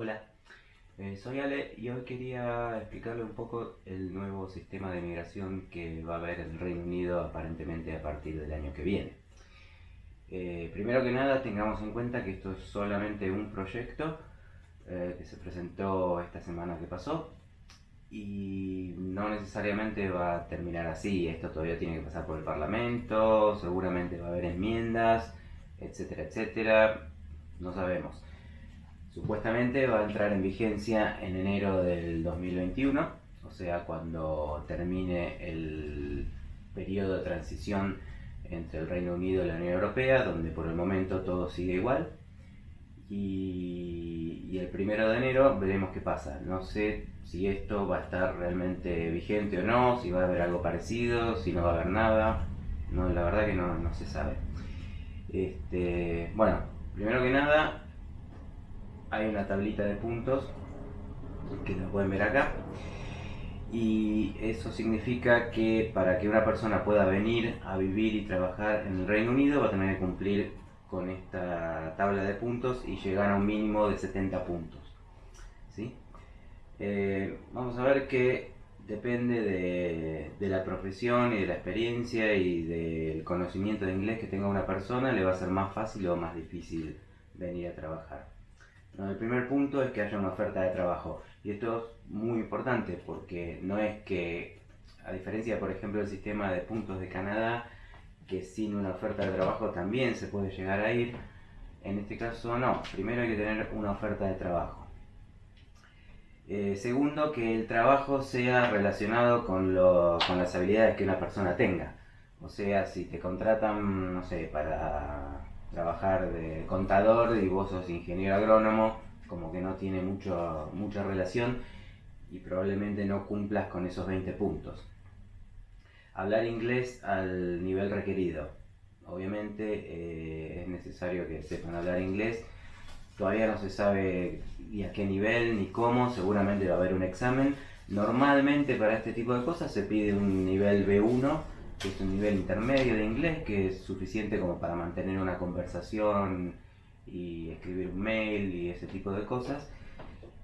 Hola, eh, soy Ale y hoy quería explicarle un poco el nuevo sistema de migración que va a haber el Reino Unido aparentemente a partir del año que viene. Eh, primero que nada tengamos en cuenta que esto es solamente un proyecto eh, que se presentó esta semana que pasó y no necesariamente va a terminar así, esto todavía tiene que pasar por el Parlamento, seguramente va a haber enmiendas, etcétera, etcétera, no sabemos. Supuestamente va a entrar en vigencia en enero del 2021, o sea, cuando termine el periodo de transición entre el Reino Unido y la Unión Europea, donde por el momento todo sigue igual. Y, el primero de enero veremos qué pasa. No sé si esto va a estar realmente vigente o no, si va a haber algo parecido, si no va a haber nada. No, la verdad que no, no se sabe. Este, bueno, primero que nada, hay una tablita de puntos que la pueden ver acá y eso significa que para que una persona pueda venir a vivir y trabajar en el Reino Unido va a tener que cumplir con esta tabla de puntos y llegar a un mínimo de 70 puntos ¿sí? Eh, vamos a ver que depende de, de, la profesión y de la experiencia y del conocimiento de inglés que tenga una persona le va a ser más fácil o más difícil venir a trabajar el primer punto es que haya una oferta de trabajo. Y esto es muy importante porque no es que, a diferencia, por ejemplo, del sistema de puntos de Canadá, que sin una oferta de trabajo también se puede llegar a ir, en este caso no. Primero hay que tener una oferta de trabajo. Eh, segundo, que el trabajo sea relacionado con, con las habilidades que una persona tenga. O sea, si te contratan, no sé, para trabajar de contador y vos sos ingeniero agrónomo, como que no tiene mucho, mucha relación y probablemente no cumplas con esos 20 puntos. Hablar inglés al nivel requerido. Obviamente eh, es necesario que sepan hablar inglés. Todavía no se sabe ni a qué nivel ni cómo, seguramente va a haber un examen. Normalmente para este tipo de cosas se pide un nivel B1 que es un nivel intermedio de inglés que es suficiente como para mantener una conversación y escribir un mail y ese tipo de cosas.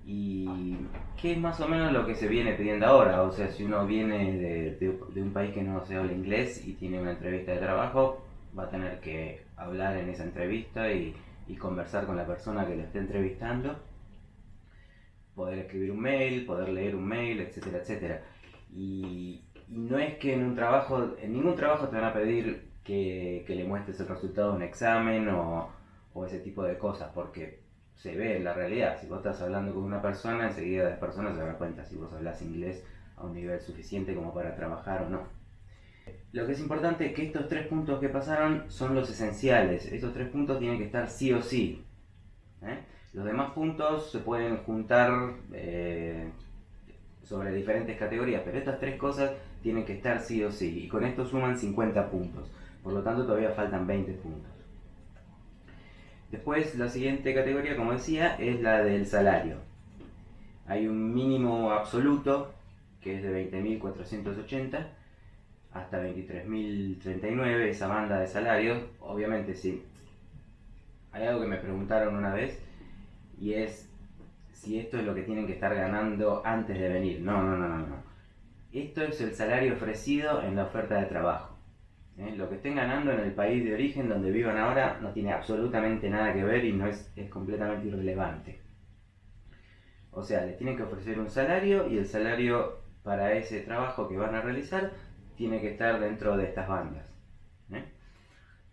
Y que es más o menos lo que se viene pidiendo ahora. O sea, si uno viene de, un país que no se habla inglés y tiene una entrevista de trabajo, va a tener que hablar en esa entrevista y, y conversar con la persona que le esté entrevistando. Poder escribir un mail, poder leer un mail, etcétera, etcétera. Y, y no es que en un trabajo, en ningún trabajo te van a pedir que, le muestres el resultado de un examen o, ese tipo de cosas, porque se ve en la realidad. Si vos estás hablando con una persona, enseguida las personas se dan cuenta si vos hablas inglés a un nivel suficiente como para trabajar o no. Lo que es importante es que estos tres puntos que pasaron son los esenciales. Estos tres puntos tienen que estar sí o sí. ¿eh? Los demás puntos se pueden juntar eh, sobre diferentes categorías, pero estas tres cosas tienen que estar sí o sí, y con esto suman 50 puntos, por lo tanto todavía faltan 20 puntos. Después la siguiente categoría, como decía, es la del salario. Hay un mínimo absoluto, que es de 20.480 hasta 23.039, esa banda de salarios, obviamente sí. Hay algo que me preguntaron una vez, y es si esto es lo que tienen que estar ganando antes de venir. No, no, no, no, no. Esto es el salario ofrecido en la oferta de trabajo. ¿eh? Lo que estén ganando en el país de origen donde vivan ahora no tiene absolutamente nada que ver y no es, es completamente irrelevante. O sea, les tienen que ofrecer un salario y el salario para ese trabajo que van a realizar tiene que estar dentro de estas bandas.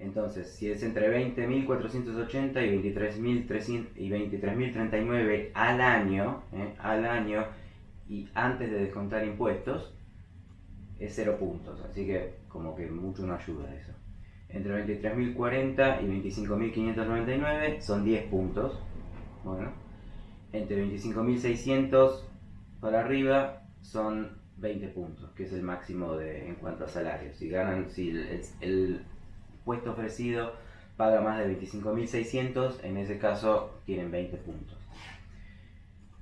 Entonces, si es entre 20.480 y 23.039 al año, ¿eh? al año, y antes de descontar impuestos, es 0 puntos. Así que como que mucho no ayuda eso. Entre 23.040 y 25.599 son 10 puntos. Bueno, entre 25.600 para arriba son 20 puntos, que es el máximo de, en cuanto a salarios. Si ganan, si el puesto ofrecido paga más de 25.600, en ese caso tienen 20 puntos.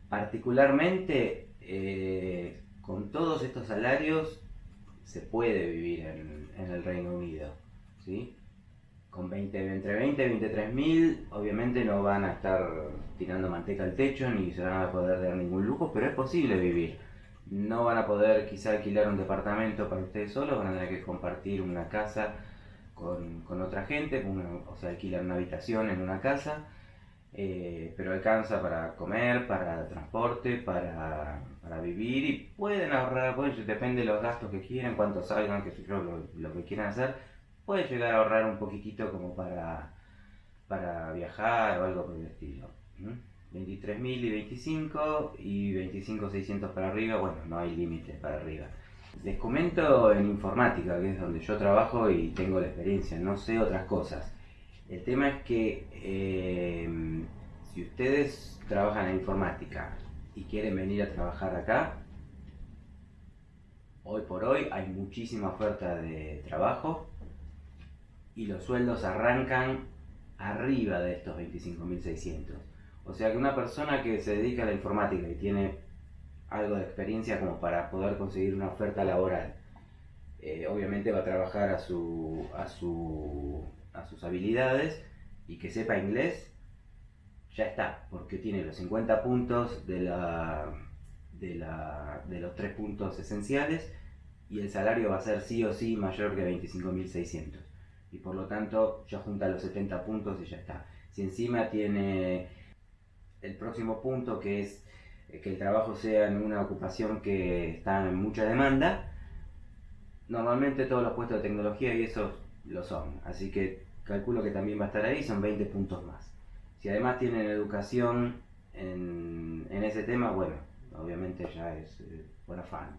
Particularmente, eh, con todos estos salarios se puede vivir en, el Reino Unido. ¿sí? con 20, entre 20 y 23 mil, obviamente no van a estar tirando manteca al techo ni se van a poder dar ningún lujo, pero es posible vivir. No van a poder quizá alquilar un departamento para ustedes solos, van a tener que compartir una casa con otra gente, o sea, alquilar una habitación en una casa, eh, pero alcanza para comer, para transporte, para, para vivir y pueden ahorrar, pues, depende de los gastos que quieran, cuánto salgan, que lo, lo que quieran hacer, puede llegar a ahorrar un poquitito como para, para viajar o algo por el estilo. 23.000 y 25 y 25.600 para arriba, bueno, no hay límite para arriba. Les comento en informática, que es donde yo trabajo y tengo la experiencia, no sé otras cosas. El tema es que eh, si ustedes trabajan en informática y quieren venir a trabajar acá, hoy por hoy hay muchísima oferta de trabajo y los sueldos arrancan arriba de estos 25.600. O sea que una persona que se dedica a la informática y tiene algo de experiencia como para poder conseguir una oferta laboral, eh, obviamente va a trabajar a, su, a, su, sus habilidades y que sepa inglés, ya está, porque tiene los 50 puntos de, la, de, la, de los tres puntos esenciales y el salario va a ser sí o sí mayor que 25.600 y por lo tanto ya junta los 70 puntos y ya está. Si encima tiene el próximo punto que es eh, que el trabajo sea en una ocupación que está en mucha demanda, normalmente todos los puestos de tecnología y eso lo son, así que calculo que también va a estar ahí, son 20 puntos más. Si además tienen educación en, ese tema, bueno, obviamente ya es eh, buen afán.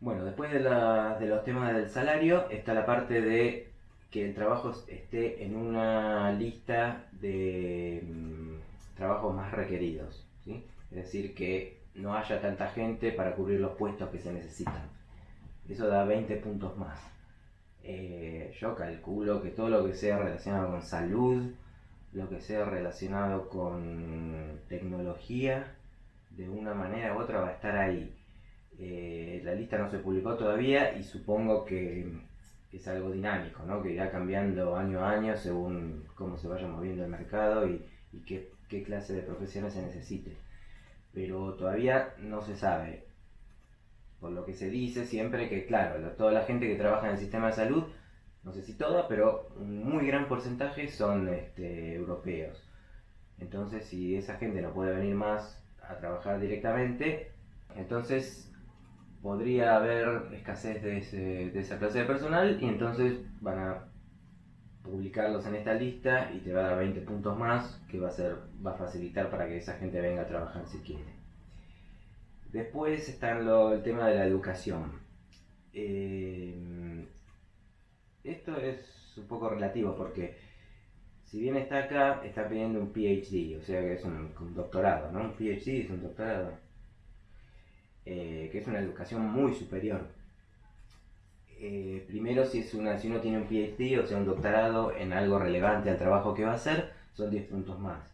Bueno, después de, de los temas del salario está la parte de que el trabajo esté en una lista de mm, trabajos más requeridos. ¿sí? Es decir, que no haya tanta gente para cubrir los puestos que se necesitan. Eso da 20 puntos más. Eh, yo calculo que todo lo que sea relacionado con salud, lo que sea relacionado con tecnología, de una manera u otra va a estar ahí. Eh, la lista no se publicó todavía y supongo que es algo dinámico, ¿no? que irá cambiando año a año según cómo se vaya moviendo el mercado y, qué, clase de profesiones se necesite. Pero todavía no se sabe. Por lo que se dice siempre que, claro, toda la gente que trabaja en el sistema de salud, no sé si toda, pero un muy gran porcentaje son este, europeos. Entonces, si esa gente no puede venir más a trabajar directamente, entonces podría haber escasez de, esa clase de personal y entonces van a publicarlos en esta lista y te va a dar 20 puntos más que va a, ser, va a facilitar para que esa gente venga a trabajar si quiere. Después está el tema de la educación. Eh, esto es un poco relativo porque si bien está acá, está pidiendo un PhD, o sea que es un, un doctorado, ¿no? Un PhD es un doctorado. Eh, que es una educación muy superior. Eh, primero, si, es una, si uno tiene un PhD, o sea, un doctorado en algo relevante al trabajo que va a hacer, son 10 puntos más.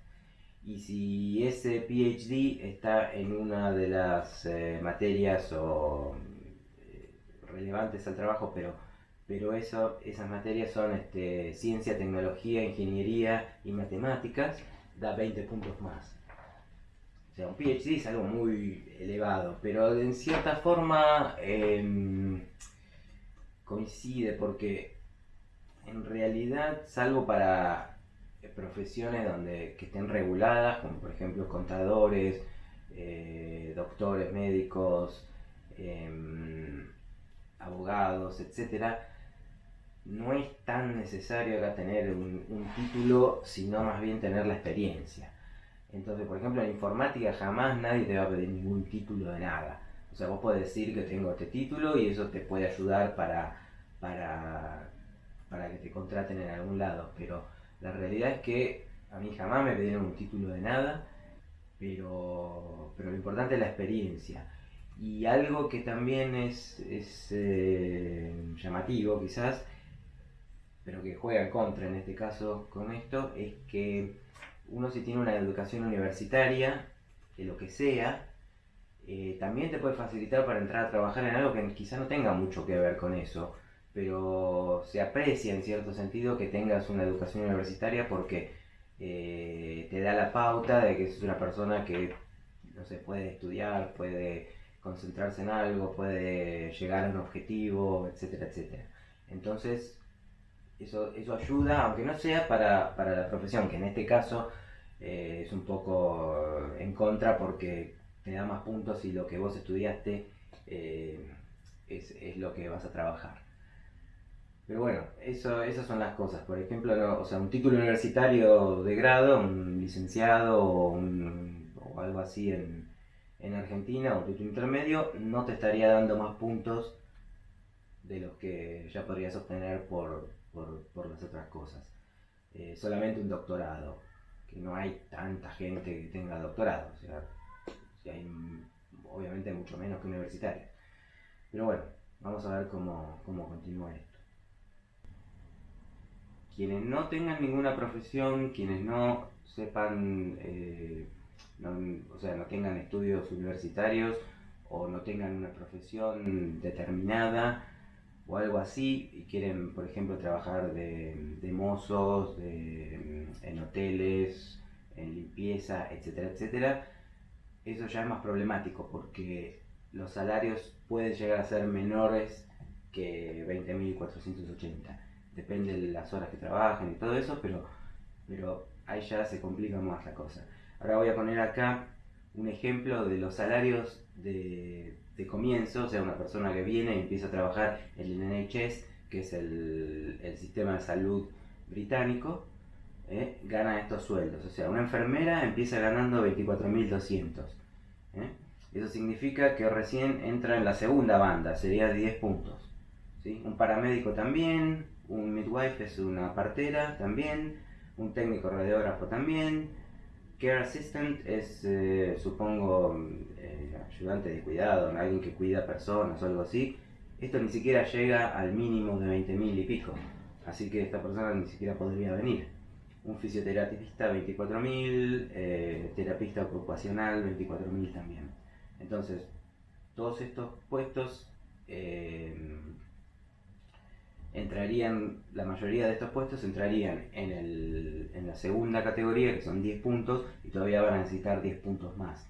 Y si ese PhD está en una de las eh, materias o, relevantes al trabajo, pero, pero eso, esas materias son este, ciencia, tecnología, ingeniería y matemáticas, da 20 puntos más. Sea, un PhD es algo muy elevado, pero en cierta forma em, coincide porque en realidad, salvo para profesiones donde que estén reguladas, como por ejemplo contadores, eh, doctores, médicos, em, abogados, etcétera, no es tan necesario acá tener un título, sino más bien tener la experiencia. Entonces, por ejemplo, en informática jamás nadie te va a pedir ningún título de nada. O sea, vos podés decir que tengo este título y eso te puede ayudar para, para, para que te contraten en algún lado. Pero la realidad es que a mí jamás me pidieron un título de nada, pero, pero lo importante es la experiencia. Y algo que también es, eh, llamativo quizás, pero que juega contra en este caso con esto, es que uno si tiene una educación universitaria, de lo que sea, eh, también te puede facilitar para entrar a trabajar en algo que quizá no tenga mucho que ver con eso, pero se aprecia en cierto sentido que tengas una educación universitaria porque eh, te da la pauta de que es una persona que, no sé, puede estudiar, puede concentrarse en algo, puede llegar a un objetivo, etcétera, etcétera. Entonces, eso, eso ayuda, aunque no sea para, la profesión, que en este caso eh, es un poco en contra porque te da más puntos y lo que vos estudiaste eh, es, es, lo que vas a trabajar. Pero bueno, eso, esas son las cosas. Por ejemplo, o sea, un título universitario de grado, un licenciado o, algo así en, en Argentina, un título intermedio, no te estaría dando más puntos de los que ya podrías obtener por, por, las otras cosas. Eh, solamente un doctorado, que no hay tanta gente que tenga doctorado, o sea, hay obviamente mucho menos que universitarios. Pero bueno, vamos a ver cómo, cómo continúa esto. Quienes no tengan ninguna profesión, quienes no sepan, eh, o sea, no tengan estudios universitarios o no tengan una profesión determinada, o algo así y quieren, por ejemplo, trabajar de, mozos, en hoteles, en limpieza, etcétera, etcétera, eso ya es más problemático porque los salarios pueden llegar a ser menores que 20.480. Depende de las horas que trabajen y todo eso, pero, pero ahí ya se complica más la cosa. Ahora voy a poner acá un ejemplo de los salarios de de comienzo, o sea, una persona que viene y empieza a trabajar en el NHS, que es el, sistema de salud británico, ¿eh? gana estos sueldos. O sea, una enfermera empieza ganando 24.200. ¿eh? Eso significa que recién entra en la segunda banda, sería 10 puntos. ¿sí? Un paramédico también, un midwife es una partera también, un técnico radiógrafo también, Care assistant es, eh, supongo, eh, ayudante de cuidado, alguien que cuida personas o algo así. Esto ni siquiera llega al mínimo de 20.000 y pico. Así que esta persona ni siquiera podría venir. Un fisioterapista 24.000, eh, terapista ocupacional 24.000 también. Entonces, todos estos puestos entrarían, la mayoría de estos puestos entrarían en, el, en la segunda categoría, que son 10 puntos, y todavía van a necesitar 10 puntos más.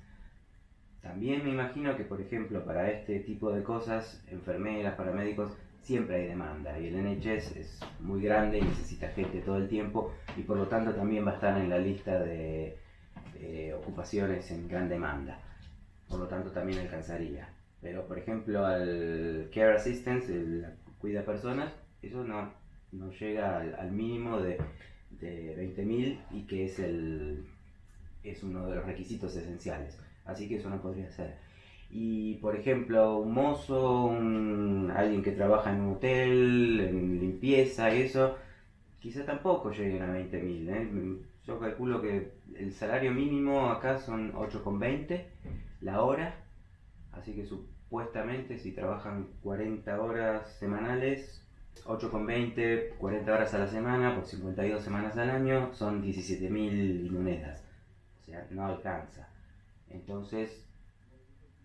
También me imagino que, por ejemplo, para este tipo de cosas, enfermeras, paramédicos, siempre hay demanda y el NHS es muy grande y necesita gente todo el tiempo y por lo tanto también va a estar en la lista de, ocupaciones en gran demanda. Por lo tanto también alcanzaría. Pero por ejemplo al Care Assistance, el cuida personas, eso no, no llega al, mínimo de, de 20.000 y que es, el, es uno de los requisitos esenciales. Así que eso no podría ser. Y por ejemplo, un mozo, alguien que trabaja en un hotel, en limpieza, eso, quizá tampoco lleguen a 20.000. ¿eh? Yo calculo que el salario mínimo acá son 8,20 la hora, así que supuestamente si trabajan 40 horas semanales 8,20, 40 horas a la semana, por 52 semanas al año, son 17.000 monedas. O sea, no alcanza. Entonces,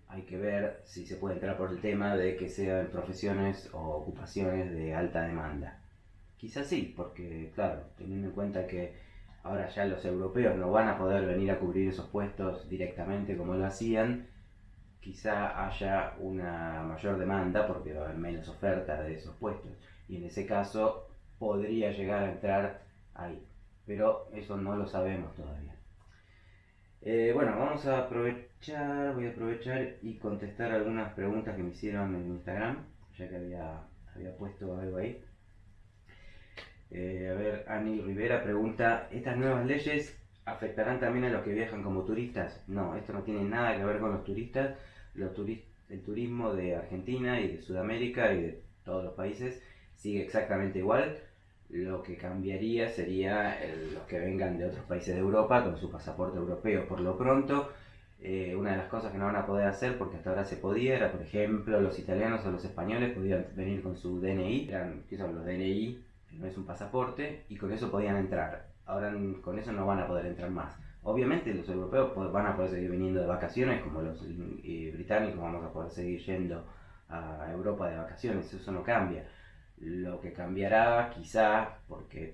hay que ver si se puede entrar por el tema de que sean profesiones o ocupaciones de alta demanda. Quizás sí, porque, claro, teniendo en cuenta que ahora ya los europeos no van a poder venir a cubrir esos puestos directamente como lo hacían, quizá haya una mayor demanda porque va a haber menos oferta de esos puestos y en ese caso podría llegar a entrar ahí. Pero eso no lo sabemos todavía. Eh, bueno, vamos a aprovechar, voy a aprovechar y contestar algunas preguntas que me hicieron en Instagram, ya que había, había puesto algo ahí. Eh, a ver, Ani Rivera pregunta, ¿estas nuevas leyes afectarán también a los que viajan como turistas? No, esto no tiene nada que ver con los turistas. Los el turismo de Argentina y de Sudamérica y de todos los países sigue exactamente igual. Lo que cambiaría sería los que vengan de otros países de Europa con su pasaporte europeo. Por lo pronto, eh, una de las cosas que no van a poder hacer, porque hasta ahora se podía, era, por ejemplo, los italianos o los españoles podían venir con su DNI, eran, ¿qué son los DNI? No es un pasaporte, y con eso podían entrar. Ahora con eso no van a poder entrar más. Obviamente los europeos van a poder seguir viniendo de vacaciones, como los eh, británicos vamos a poder seguir yendo a Europa de vacaciones, eso no cambia Lo que cambiará quizá, porque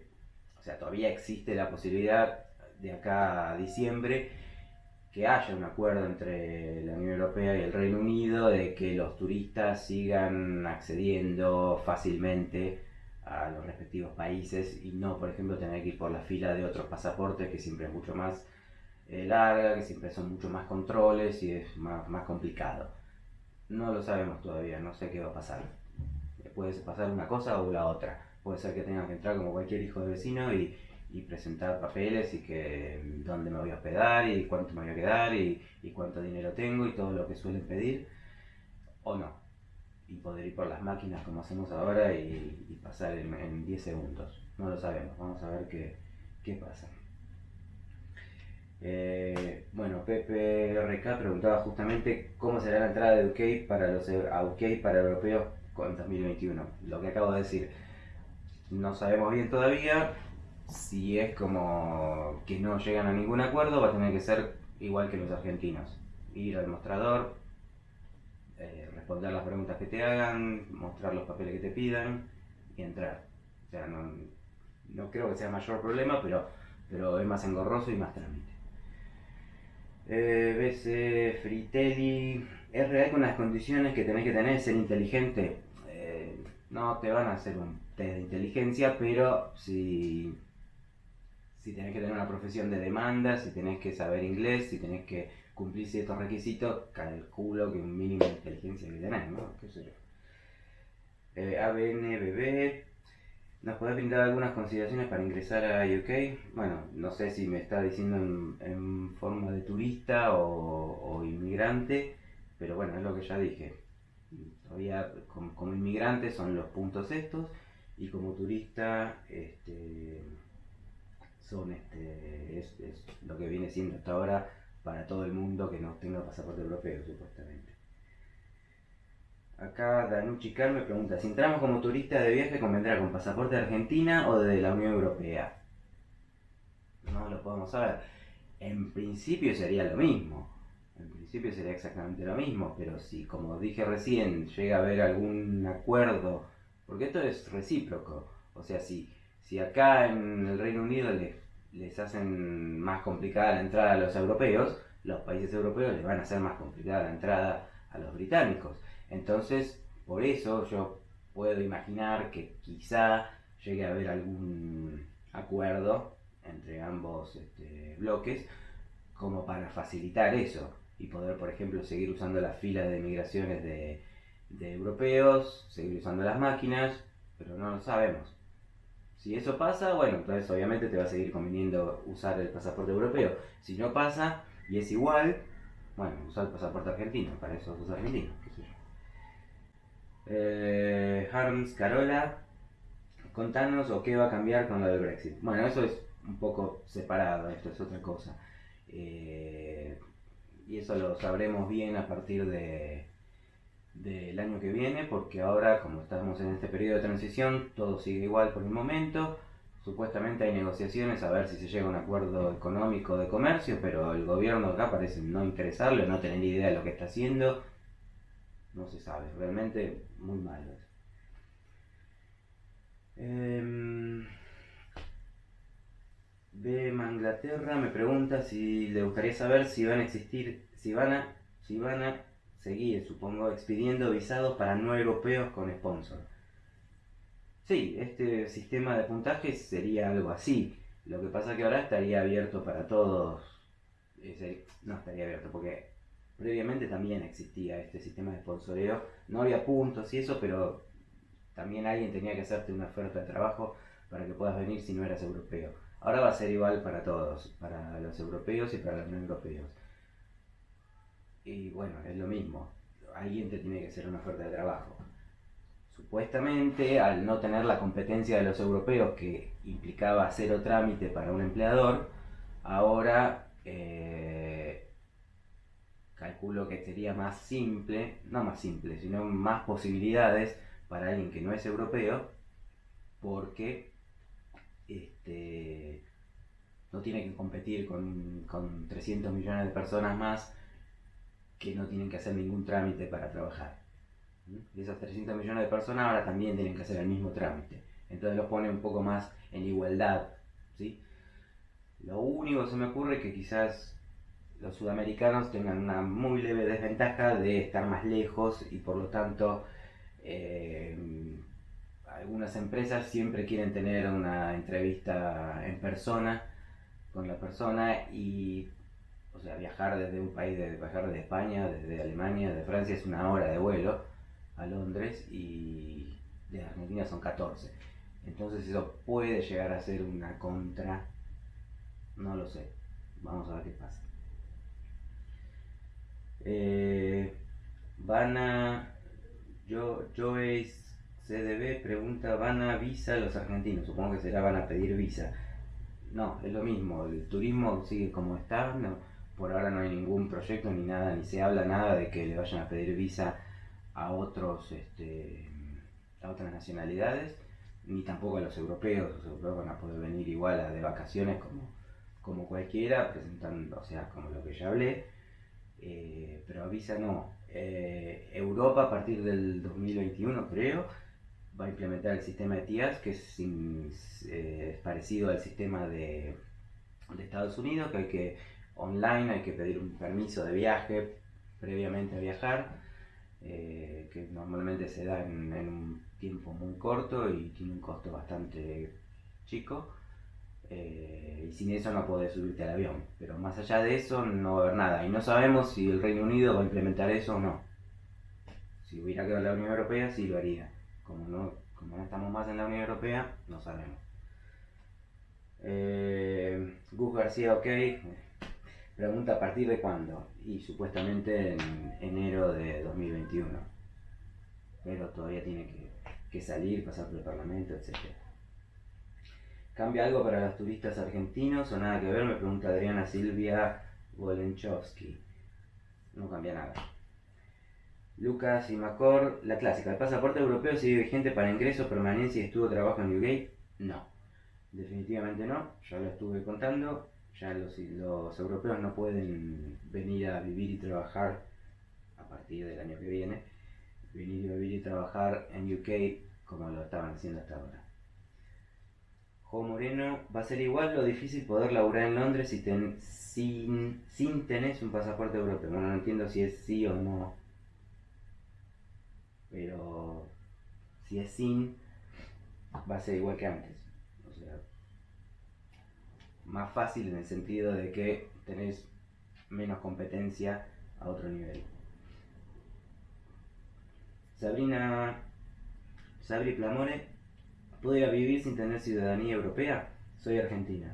o sea, todavía existe la posibilidad de acá a diciembre que haya un acuerdo entre la Unión Europea y el Reino Unido de que los turistas sigan accediendo fácilmente a los respectivos países y no, por ejemplo, tener que ir por la fila de otros pasaportes que siempre es mucho más eh, larga, que siempre son mucho más controles y es más, más complicado. No lo sabemos todavía, no sé qué va a pasar. Puede pasar una cosa o la otra. Puede ser que tenga que entrar como cualquier hijo de vecino y, presentar papeles y que dónde me voy a hospedar y cuánto me voy a quedar y, cuánto dinero tengo y todo lo que suelen pedir o no. Y poder ir por las máquinas como hacemos ahora y, y pasar en, en, 10 segundos. No lo sabemos vamos a ver qué, qué pasa. Eh, bueno Pepe RK preguntaba justamente cómo será la entrada de UK para los UK para europeos con 2021 lo que acabo de decir no sabemos bien todavía si es como que no llegan a ningún acuerdo, va a tener que ser igual que los argentinos. Ir al mostrador, eh, responder las preguntas que te hagan, mostrar los papeles que te pidan y entrar. O sea, no, no creo que sea mayor problema, pero, pero es más engorroso y más trámite. Eh, BC Fritelli, ¿es real con las condiciones que tenés que tener ser inteligente? No te van a hacer un test de inteligencia, pero si si tenés que tener una profesión de demanda, si tenés que saber inglés, si tenés que cumplir ciertos requisitos, calculo que un mínimo de inteligencia que tenés, ¿no? ¿Qué sé yo? Eh, ¿nos podés brindar algunas consideraciones para ingresar a UK? Bueno, no sé si me está diciendo en, forma de turista o, inmigrante, pero bueno, es lo que ya dije. Todavía como, como inmigrante son los puntos estos y como turista, este son este, es, lo que viene siendo hasta ahora para todo el mundo que no tenga pasaporte europeo, supuestamente. Acá Danucci Car me pregunta, si entramos como turista de viaje, ¿convendrá con pasaporte de Argentina o de la Unión Europea? No lo podemos saber. En principio sería lo mismo. En principio sería exactamente lo mismo, pero si, como dije recién, llega a haber algún acuerdo, porque esto es recíproco, o sea, si si acá en el Reino Unido les, les hacen más complicada la entrada a los europeos, los países europeos les van a hacer más complicada la entrada a los británicos. Entonces, por eso yo puedo imaginar que quizá llegue a haber algún acuerdo entre ambos este, bloques como para facilitar eso y poder, por ejemplo, seguir usando las filas de migraciones de, de europeos, seguir usando las máquinas, pero no lo sabemos. Si eso pasa, bueno, entonces obviamente te va a seguir conveniendo usar el pasaporte europeo. Si no pasa y es igual, bueno, usar el pasaporte argentino, para eso es argentino, qué sé yo. Eh, Harms Carola, contanos o qué va a cambiar con lo del Brexit. Bueno, eso es un poco separado, esto es otra cosa. Eh, y eso lo sabremos bien a partir de, del año que viene, porque ahora, como estamos en este periodo de transición, todo sigue igual por el momento. Supuestamente hay negociaciones a ver si se llega a un acuerdo económico de comercio, pero el gobierno acá parece no interesarle, no tener idea de lo que está haciendo. No se sabe, realmente muy malo. Me pregunta si le gustaría saber si van a existir, si van a, si van a seguir, supongo, expidiendo visados para no europeos con sponsor. Sí, este sistema de puntaje sería algo así. Lo que pasa que ahora estaría abierto para todos. No estaría abierto porque previamente también existía este sistema de sponsoreo. No había puntos y eso, pero también alguien tenía que hacerte una oferta de trabajo para que puedas venir si no eras europeo. Ahora va a ser igual para todos, para los europeos y para los no europeos. Y bueno, es lo mismo. Alguien te tiene que hacer una oferta de trabajo. Supuestamente, al no tener la competencia de los europeos que implicaba cero trámite para un empleador, ahora eh, calculo que sería más simple, no más simple, sino más posibilidades para alguien que no es europeo, porque este, no tiene que competir con, con 300 millones de personas más que no tienen que hacer ningún trámite para trabajar. Y esas 300 millones de personas ahora también tienen que hacer el mismo trámite. Entonces los pone un poco más en igualdad. ¿sí? Lo único que se me ocurre es que quizás los sudamericanos tengan una muy leve desventaja de estar más lejos y por lo tanto eh, algunas empresas siempre quieren tener una entrevista en persona con la persona y o sea viajar desde un país de viajar desde España desde Alemania de Francia es una hora de vuelo a Londres y de Argentina son 14 entonces eso puede llegar a ser una contra no lo sé. Vamos a ver qué pasa. Eh, van a yo, Joyce CDB pregunta, ¿van a visa los argentinos? Supongo que será van a pedir visa. No, es lo mismo, el turismo sigue como está, no, por ahora no hay ningún proyecto ni nada, ni se habla nada de que le vayan a pedir visa a otros este, a otras nacionalidades, ni tampoco a los europeos, los europeos van a poder venir igual a de vacaciones como, como cualquiera, presentando, o sea, como lo que ya hablé, eh, pero visa no. Eh, Europa a partir del 2021 creo va a implementar el sistema de TIAS que eh, es, parecido al sistema de, de, Estados Unidos que hay que online hay que pedir un permiso de viaje previamente a viajar que normalmente se da en, un tiempo muy corto y tiene un costo bastante chico eh, y sin eso no podés subirte al avión. Pero más allá de eso no va a haber nada. Y no sabemos si el Reino Unido va a implementar eso o no. Si hubiera quedado la Unión Europea, sí lo haría. Como no, como estamos más en la Unión Europea, no sabemos. Eh, Gus García, ok. Pregunta a partir de cuándo. Y supuestamente en enero de 2021. Pero todavía tiene que, que salir, pasar por el Parlamento, etcétera. ¿Cambia algo para los turistas argentinos o nada que ver? Me pregunta Adriana Silvia Wolenchowski. No cambia nada. Lucas y Macor, la clásica. ¿El pasaporte europeo sigue vigente para ingreso, permanencia y estuvo trabajo en UK? No. Definitivamente no. Ya lo estuve contando. Ya los, los europeos no pueden venir a vivir y trabajar a partir del año que viene. Venir a vivir y trabajar en UK como lo estaban haciendo hasta ahora. Jo Moreno, va a ser igual lo difícil poder laburar en Londres si sin, sin tenés un pasaporte europeo. Bueno, no entiendo si es sí o no. Pero si es sin, va a ser igual que antes. O sea, más fácil en el sentido de que tenés menos competencia a otro nivel. Sabrina Sabri Plamore ¿Podría vivir sin tener ciudadanía europea? Soy argentina.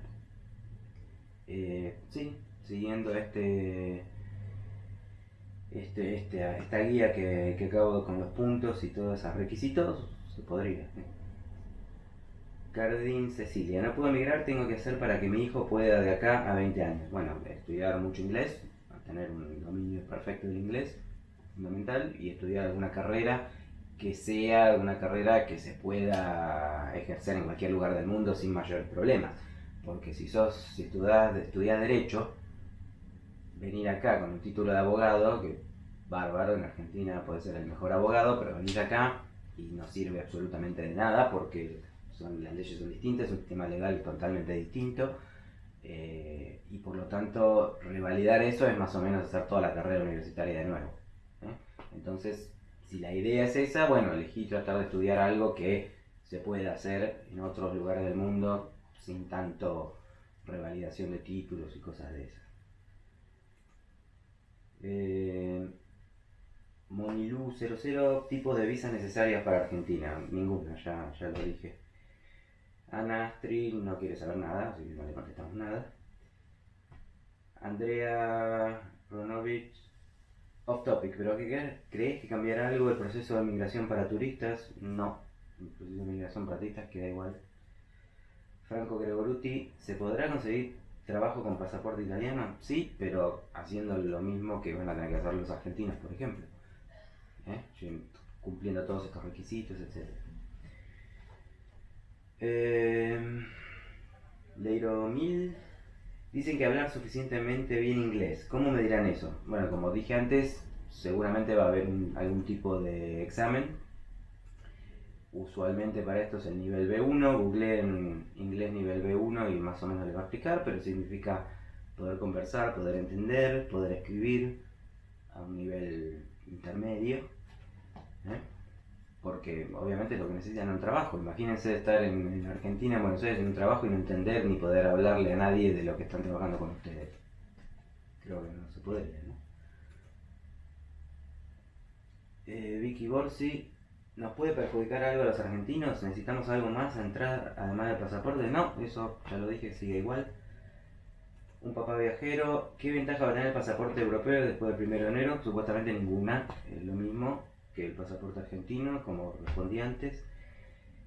Eh, sí, siguiendo este, este, este, esta guía que, que acabo con los puntos y todos esos requisitos, se podría. Cardín Cecilia, no puedo emigrar, tengo que hacer para que mi hijo pueda de acá a 20 años. Bueno, estudiar mucho inglés, tener un dominio perfecto del inglés, fundamental, y estudiar alguna carrera que sea una carrera que se pueda ejercer en cualquier lugar del mundo sin mayores problemas. Porque si sos, si estudias, Derecho, venir acá con un título de abogado, que bárbaro, en Argentina puede ser el mejor abogado, pero venir acá y no sirve absolutamente de nada porque son, las leyes son distintas, es un sistema legal totalmente distinto. Eh, y por lo tanto, revalidar eso es más o menos hacer toda la carrera universitaria de nuevo. ¿eh? Entonces, si la idea es esa, bueno, elegí tratar de estudiar algo que se pueda hacer en otros lugares del mundo sin tanto revalidación de títulos y cosas de esas. Eh, Monilú 00, tipos de visas necesarias para Argentina. Ninguna, ya, ya lo dije. Ana Astrid no quiere saber nada, así que no le contestamos nada. Andrea Ronovich Off topic, pero ¿crees que cambiará algo el proceso de migración para turistas? No, el proceso de migración para turistas queda igual. Franco Gregoruti, ¿se podrá conseguir trabajo con pasaporte italiano? Sí, pero haciendo lo mismo que van a tener que hacer los argentinos, por ejemplo. ¿Eh? Cumpliendo todos estos requisitos, etc. Eh, Leiro Mil Dicen que hablar suficientemente bien inglés. ¿Cómo me dirán eso? Bueno, como dije antes, seguramente va a haber algún tipo de examen. Usualmente para esto es el nivel B1, Google en inglés nivel B1 y más o menos le va a explicar, pero significa poder conversar, poder entender, poder escribir a un nivel intermedio. ¿eh? Porque obviamente lo que necesitan es un trabajo. Imagínense estar en, Argentina, en Buenos Aires, en un trabajo y no entender ni poder hablarle a nadie de lo que están trabajando con ustedes. Creo que no se puede, ¿no? Eh, Vicky Borsi, ¿nos puede perjudicar algo a los argentinos? ¿Necesitamos algo más a entrar además del pasaporte? No, eso ya lo dije, sigue igual. Un papá viajero, ¿qué ventaja va a tener el pasaporte europeo después del 1 de enero? Supuestamente ninguna, es lo mismo que el pasaporte argentino, como respondí antes.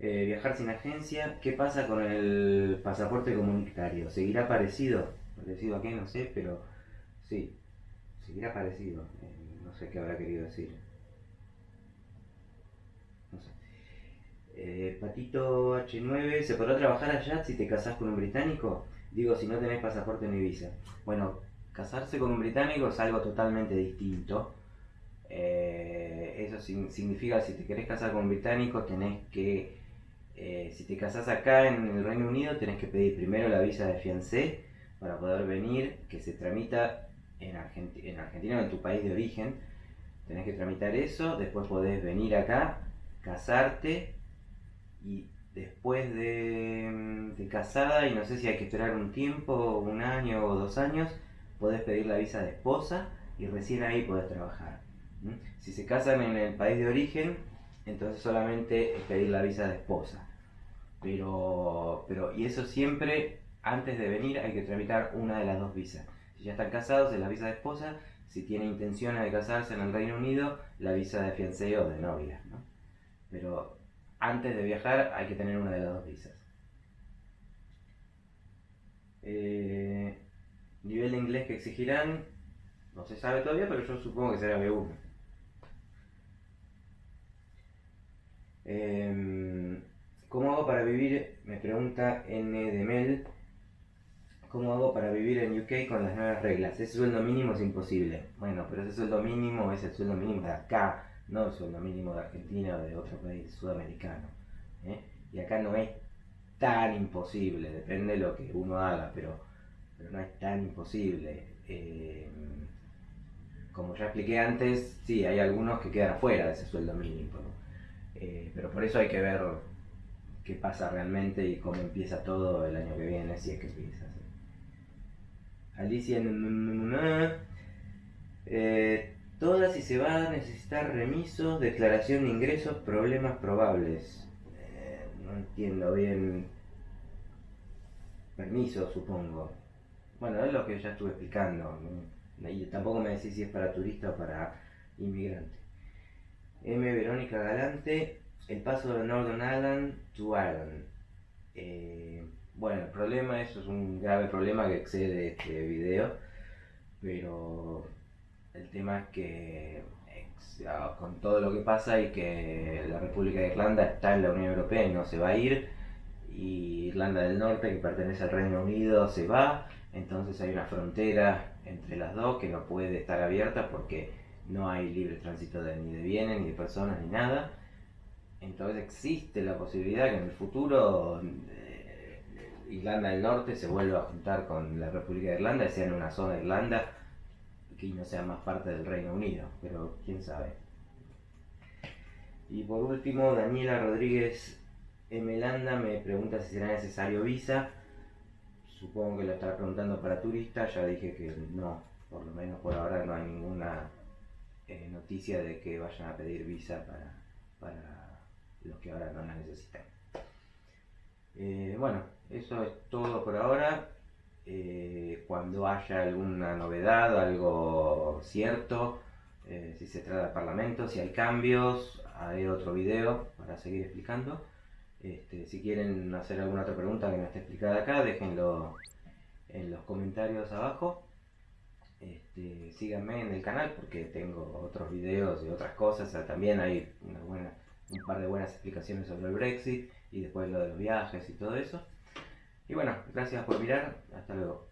Eh, viajar sin agencia, ¿qué pasa con el pasaporte comunitario? ¿Seguirá parecido? ¿Parecido a qué? No sé, pero sí, seguirá parecido. Eh, no sé qué habrá querido decir. No sé. Eh, Patito H9, ¿se podrá trabajar allá si te casás con un británico? Digo, si no tenés pasaporte ni visa. Bueno, casarse con un británico es algo totalmente distinto. Eh, eso significa, si te querés casar con un británico, tenés que, eh, si te casás acá en el Reino Unido, tenés que pedir primero la visa de fiancé para poder venir, que se tramita en, en Argentina en tu país de origen. Tenés que tramitar eso, después podés venir acá casarte y después de, de, casada, y no sé si hay que esperar un tiempo, un año o dos años, podés pedir la visa de esposa y recién ahí podés trabajar. Si se casan en el país de origen, entonces solamente es pedir la visa de esposa. Pero, pero, y eso siempre, antes de venir, hay que tramitar una de las dos visas. Si ya están casados, es la visa de esposa. Si tiene intenciones de casarse en el Reino Unido, la visa de fiancé o de novia. ¿no? Pero antes de viajar hay que tener una de las dos visas. Eh, nivel de inglés que exigirán, no se sabe todavía, pero yo supongo que será B1. Em, ¿Cómo hago para vivir? Me pregunta N de. ¿Cómo hago para vivir en UK con las nuevas reglas? Ese sueldo mínimo es imposible. Bueno, pero ese sueldo mínimo es el sueldo mínimo de acá no el sueldo mínimo de Argentina o de otro país sudamericano. ¿eh? Y acá no es tan imposible, depende de lo que uno haga, pero, pero no es tan imposible. Eh, como ya expliqué antes, sí, hay algunos que quedan fuera de ese sueldo mínimo. Eh, pero por eso hay que ver qué pasa realmente y cómo empieza todo el año que viene, si es que empieza. Alicia, eh, Todas y se va a necesitar remisos, declaración de ingresos, problemas probables. Eh, no entiendo bien. Permiso, supongo. Bueno, es lo que ya estuve explicando. Y tampoco me decís si es para turista o para inmigrante. M. Verónica Galante, el paso de Northern Ireland to Ireland. Eh, bueno, el problema, eso es un grave problema que excede este video, pero el tema es que con todo lo que pasa y que la República de Irlanda está en la Unión Europea y no se va a ir, y Irlanda del Norte, que pertenece al Reino Unido, se va, entonces hay una frontera entre las dos que no puede estar abierta porque no hay libre tránsito de, ni de bienes, ni de personas, ni nada. Entonces existe la posibilidad que en el futuro eh, Irlanda del Norte se vuelva a juntar con la República de Irlanda y sea en una zona de Irlanda que no sea más parte del Reino Unido, pero quién sabe. Y por último, Daniela Rodríguez Emelanda me pregunta si será necesario visa. Supongo que lo estará preguntando para turistas, ya dije que no, por lo menos por ahora no hay ninguna eh, noticia de que vayan a pedir visa para, para los que ahora no la necesitan. Eh, bueno, eso es todo por ahora. Eh, cuando haya alguna novedad, algo cierto, eh, si se trata del Parlamento, si hay cambios, haré otro video para seguir explicando. Este, si quieren hacer alguna otra pregunta que no esté explicada acá, déjenlo en los comentarios abajo. Este, síganme en el canal porque tengo otros videos y otras cosas. también hay un par de buenas explicaciones sobre el Brexit y después lo de los viajes y todo eso. Y bueno, gracias por mirar. Hasta luego.